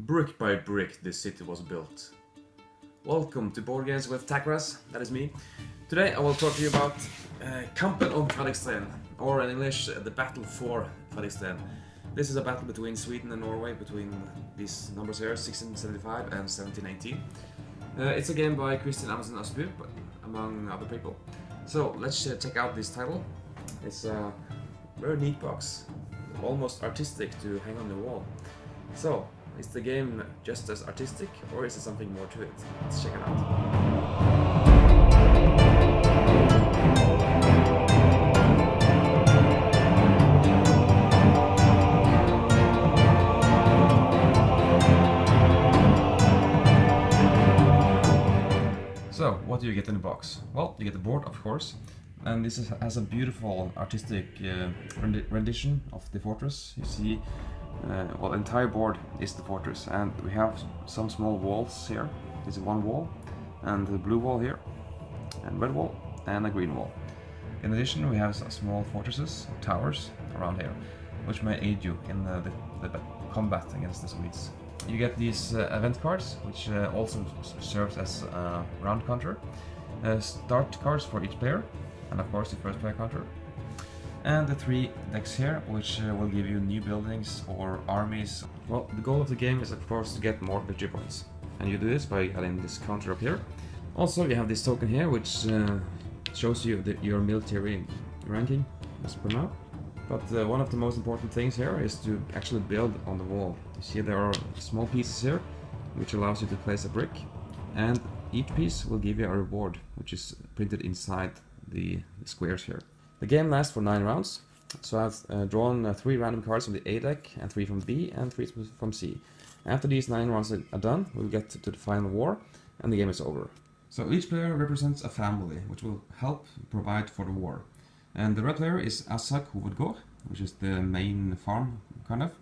Brick by brick this city was built. Welcome to Board Games with Takras, that is me. Today I will talk to you about uh, Kampen om or in English, uh, the battle for Fredriksten. This is a battle between Sweden and Norway, between these numbers here, 1675 and 1718. Uh, it's a game by Kristian Amundsen Østby, among other people. So let's uh, check out this title. It's a very neat box, almost artistic to hang on the wall. So, is the game just as artistic or is there something more to it? Let's check it out. So, what do you get in the box? Well, you get the board, of course, and this is, has a beautiful artistic uh, rendi rendition of the fortress. You see, uh, well, the entire board is the fortress, and we have some small walls here. This is one wall, and the blue wall here, and red wall, and a green wall. In addition, we have small fortresses, or towers around here, which may aid you in the, the, the combat against the Swedes. You get these uh, event cards, which uh, also serves as a round counter. Uh, start cards for each player, and of course the first player counter. And the three decks here, which uh, will give you new buildings or armies. Well, the goal of the game is of course to get more victory points. And you do this by adding this counter up here. Also, you have this token here, which uh, shows you the, your military ranking, as per now. But uh, one of the most important things here is to actually build on the wall. You see there are small pieces here, which allows you to place a brick. And each piece will give you a reward, which is printed inside the, the squares here. The game lasts for 9 rounds, so I've uh, drawn uh, 3 random cards from the A deck, and 3 from B, and 3 from C. After these 9 rounds are done, we'll get to the final war, and the game is over. So each player represents a family, which will help provide for the war. And the red player is Asak Hovedgård, which is the main farm, kind of.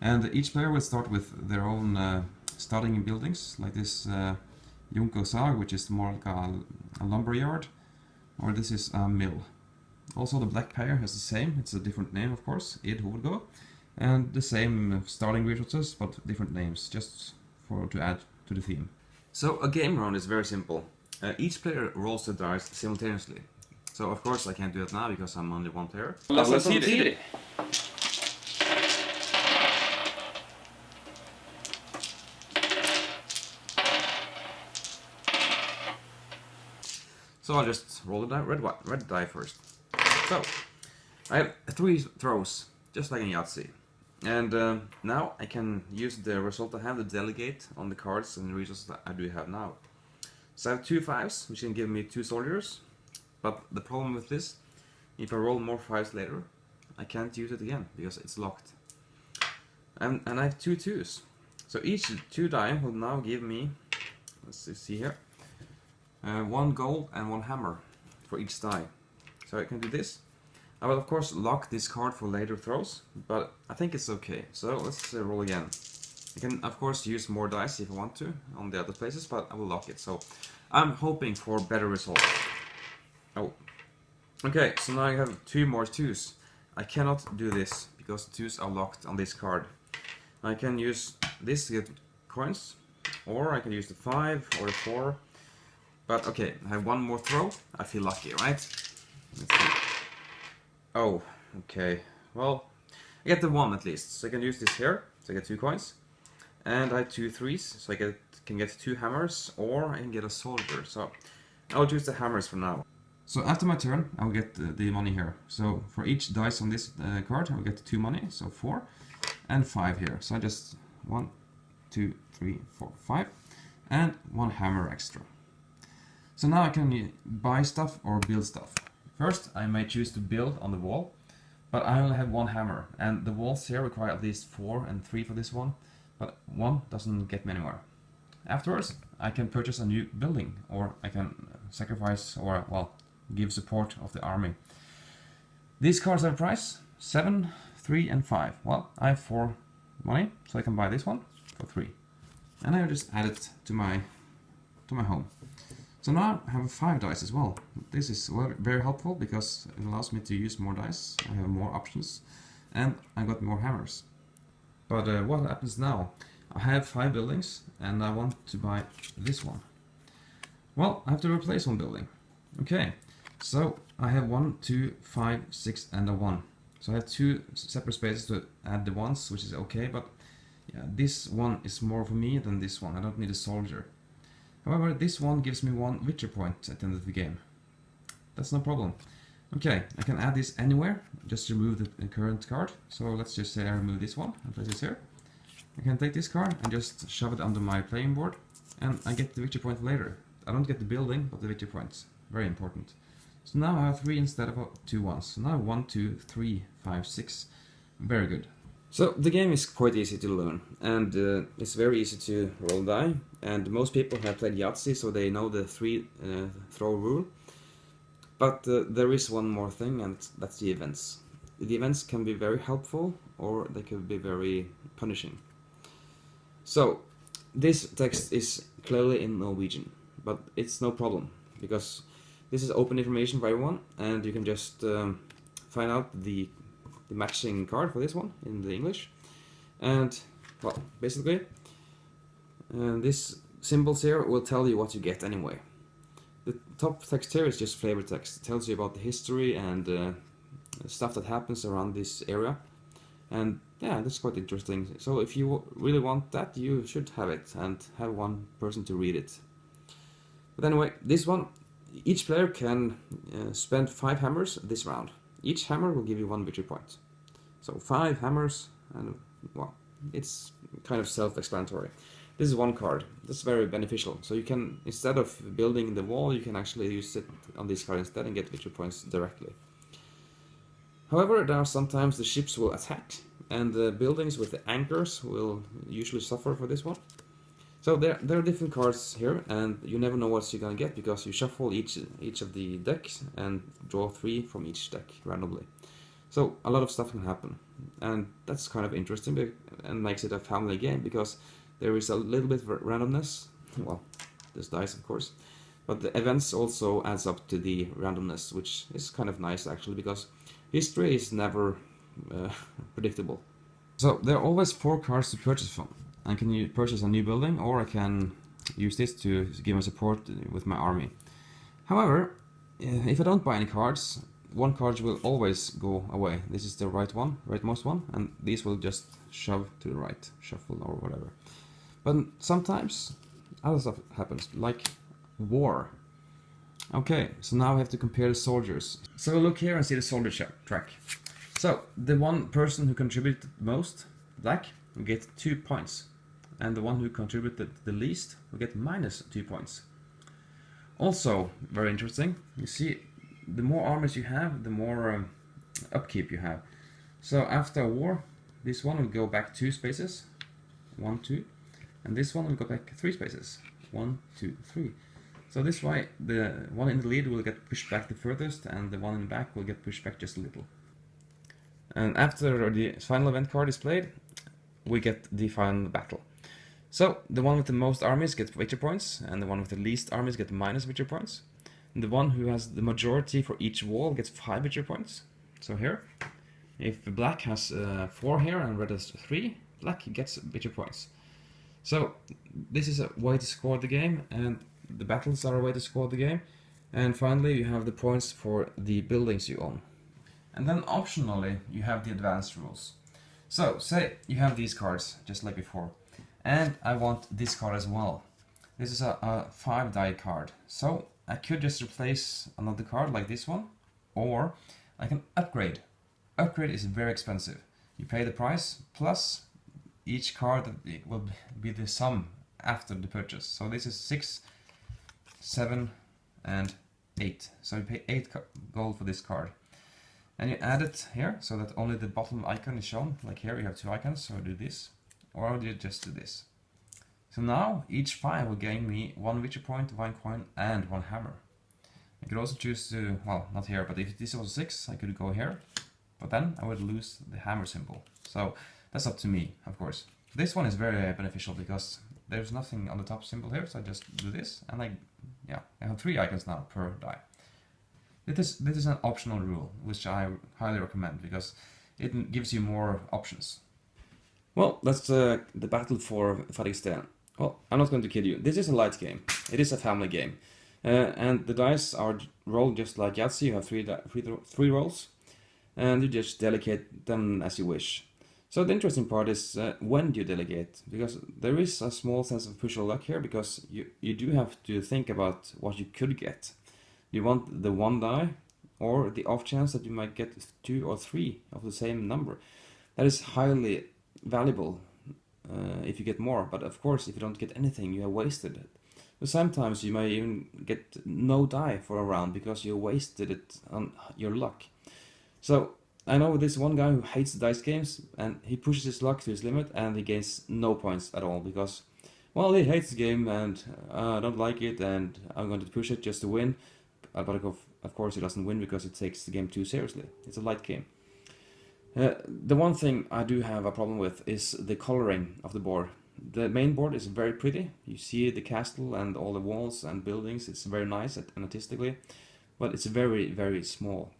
And each player will start with their own uh, starting buildings, like this uh, Junkersag, which is more like a, a lumber yard, or this is a mill. Also the black player has the same, it's a different name of course, Ed Hovedgård, and the same starting resources, but different names, just for to add to the theme. So a game round is very simple. Uh, each player rolls the dice simultaneously. So of course I can't do it now because I'm only one player. Let's see it. So I'll just roll the die, red, red die first. So, I have three throws, just like in Yahtzee. And uh, now I can use the result I have to delegate on the cards and the resources that I do have now. So I have two fives, which can give me two soldiers. But the problem with this, if I roll more fives later, I can't use it again, because it's locked. And, and I have two twos. So each two die will now give me, let's see here, uh, one gold and one hammer for each die. So I can do this. I will of course lock this card for later throws, but I think it's okay. So let's uh, roll again. I can of course use more dice if I want to on the other places, but I will lock it. So I'm hoping for better results. Oh. Okay, so now I have two more twos. I cannot do this because twos are locked on this card. I can use this to get coins, or I can use the five or the four. But okay, I have one more throw. I feel lucky, right? Oh, okay. Well, I get the one at least. So I can use this here. So I get two coins. And I have two threes. So I get can get two hammers or I can get a soldier. So I'll choose the hammers for now. So after my turn, I'll get the, the money here. So for each dice on this uh, card, I'll get two money. So four and five here. So I just one, two, three, four, five. And one hammer extra. So now I can buy stuff or build stuff. First, I may choose to build on the wall, but I only have one hammer, and the walls here require at least four and three for this one, but one doesn't get me anywhere. Afterwards, I can purchase a new building, or I can sacrifice or, well, give support of the army. These cards have a price, 7, 3 and 5. Well, I have 4 money, so I can buy this one for 3. And I just add it to my, to my home. So now I have 5 dice as well. This is very helpful because it allows me to use more dice, I have more options, and I got more hammers. But uh, what happens now? I have five buildings and I want to buy this one. Well, I have to replace one building. Okay, so I have one, two, five, six, and a one. So I have two separate spaces to add the ones, which is okay, but yeah, this one is more for me than this one. I don't need a soldier. However, this one gives me one victory point at the end of the game. That's no problem. Okay, I can add this anywhere, just remove the current card. So let's just say I remove this one and place this here. I can take this card and just shove it under my playing board, and I get the victory point later. I don't get the building, but the victory points. Very important. So now I have three instead of two ones. So now one, two, three, five, six. Very good. So the game is quite easy to learn, and uh, it's very easy to roll die. And most people have played Yahtzee, so they know the three uh, throw rule. But uh, there is one more thing, and that's the events. The events can be very helpful, or they can be very punishing. So this text is clearly in Norwegian, but it's no problem because this is open information for everyone, and you can just um, find out the the matching card for this one in the English. And, well, basically, uh, this symbols here will tell you what you get anyway. The top text here is just flavor text. It tells you about the history and uh, stuff that happens around this area. And yeah, that's quite interesting. So if you really want that, you should have it and have one person to read it. But anyway, this one, each player can uh, spend five hammers this round. Each hammer will give you one victory point. So five hammers, and well, it's kind of self-explanatory. This is one card. That's very beneficial. So you can, instead of building the wall, you can actually use it on this card instead and get victory points directly. However, there are sometimes the ships will attack, and the buildings with the anchors will usually suffer for this one. So there, there are different cards here, and you never know what you're gonna get because you shuffle each each of the decks and draw three from each deck randomly. So a lot of stuff can happen, and that's kind of interesting and makes it a family game because there is a little bit of randomness. Well, there's dice of course, but the events also adds up to the randomness, which is kind of nice actually because history is never uh, predictable. So there are always four cards to purchase from. I can purchase a new building or I can use this to give my support with my army. However, eh, if I don't buy any cards, one card will always go away. This is the right one, rightmost one, and these will just shove to the right, shuffle or whatever. But sometimes other stuff happens, like war. Okay, so now I have to compare the soldiers. So look here and see the soldier track. So the one person who contributed most, black, will get two points and the one who contributed the least will get minus 2 points. Also, very interesting, you see, the more armies you have, the more um, upkeep you have. So after a war, this one will go back 2 spaces, 1, 2, and this one will go back 3 spaces, one, two, three. So this way, the one in the lead will get pushed back the furthest, and the one in the back will get pushed back just a little. And after the final event card is played, we get the final battle. So the one with the most armies gets victory points, and the one with the least armies gets minus victory points. And the one who has the majority for each wall gets 5 victory points. So here, if the black has uh, 4 here and red has 3, black gets victory points. So this is a way to score the game, and the battles are a way to score the game. And finally you have the points for the buildings you own. And then optionally you have the advanced rules. So say you have these cards, just like before. And I want this card as well. This is a, a 5 die card. So I could just replace another card like this one. Or I can upgrade. Upgrade is very expensive. You pay the price plus each card will be the sum after the purchase. So this is 6, 7 and 8. So you pay 8 gold for this card. And you add it here so that only the bottom icon is shown. Like here you have two icons, so do this or I'll just do this. So now each file will gain me one victory point, one coin, and one hammer. I could also choose to, well, not here, but if this was 6, I could go here, but then I would lose the hammer symbol. So that's up to me, of course. This one is very beneficial because there's nothing on the top symbol here, so I just do this, and I, yeah, I have three icons now per die. This is, this is an optional rule, which I highly recommend because it gives you more options. Well, that's uh, the battle for Fredriksten. Well, I'm not going to kid you. This is a light game. It is a family game. Uh, and the dice are rolled just like Yahtzee. You have three, three, three rolls. And you just delegate them as you wish. So the interesting part is uh, when do you delegate? Because there is a small sense of push or luck here, because you, you do have to think about what you could get. You want the one die, or the off chance that you might get two or three of the same number. That is highly valuable uh, if you get more, but of course if you don't get anything, you have wasted it. But sometimes you may even get no die for a round because you wasted it on your luck. So I know this one guy who hates dice games and he pushes his luck to his limit and he gains no points at all because, well, he hates the game and uh, I don't like it and I'm going to push it just to win. But of, course he doesn't win because it takes the game too seriously. It's a light game. Uh, the one thing I do have a problem with is the coloring of the board. The main board is very pretty. You see the castle and all the walls and buildings. It's very nice and artistically, but it's very, very small.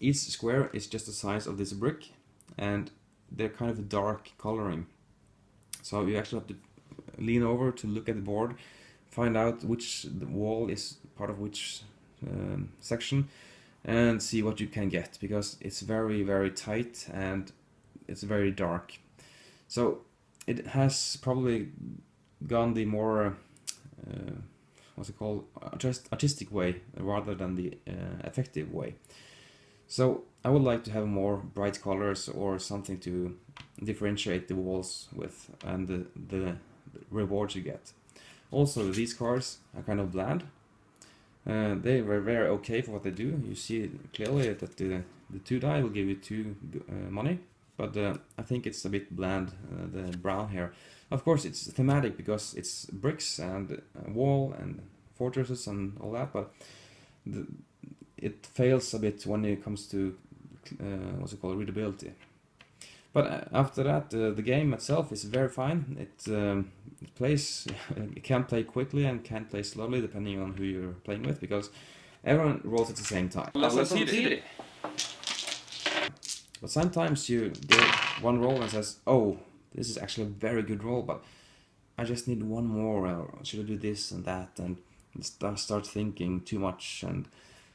Each square is just the size of this brick and they're kind of a dark coloring. So you actually have to lean over to look at the board, find out which wall is part of which um, section and see what you can get because it's very very tight and it's very dark. So it has probably gone the more uh, what's it called just artistic way rather than the uh, effective way. So I would like to have more bright colors or something to differentiate the walls with and the, the rewards you get. Also these cards are kind of bland. Uh, they were very okay for what they do. You see clearly that the, the 2 die will give you 2 uh, money, but uh, I think it's a bit bland, uh, the brown here. Of course it's thematic because it's bricks and wall and fortresses and all that, but the, it fails a bit when it comes to uh, what's it called readability. But uh, after that, uh, the game itself is very fine. It, um, it plays, it can play quickly and can play slowly depending on who you're playing with because everyone rolls at the same time. But sometimes you get one roll and says, oh, this is actually a very good roll, but I just need one more, or should I do this and that, and start thinking too much and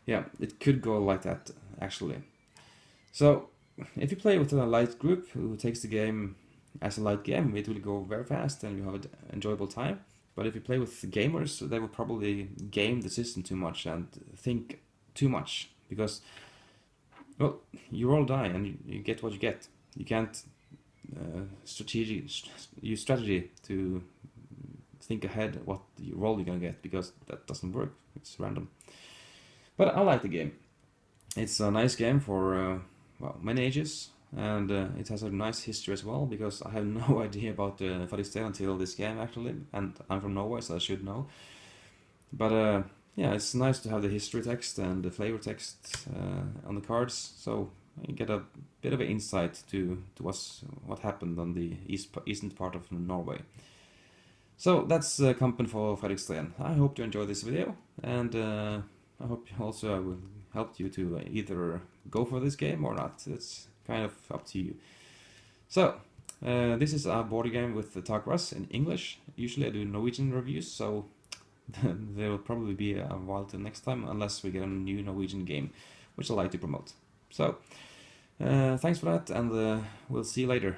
yeah, it could go like that, actually. So, if you play with a light group who takes the game as a light game, it will go very fast and you have an enjoyable time. But if you play with gamers, they will probably game the system too much and think too much because, well, you all die and you, get what you get. You can't uh, strategic use strategy to think ahead what role you're gonna get because that doesn't work. It's random. But I like the game. It's a nice game for uh, well, many ages, and uh, it has a nice history as well, because I have no idea about uh, Fredriksten until this game actually, and I'm from Norway, so I should know. But uh, yeah, it's nice to have the history text and the flavor text uh, on the cards, so you get a bit of an insight to, to what's, what happened on the east, eastern part of Norway. So that's uh, Kampen for Fredriksten. I hope you enjoyed this video, and uh, I hope also I will help you to either go for this game or not. It's kind of up to you. So, uh, this is a board game with the Takras in English. Usually I do Norwegian reviews, so there will probably be a while till next time, unless we get a new Norwegian game, which I like to promote. So, uh, thanks for that, and uh, we'll see you later.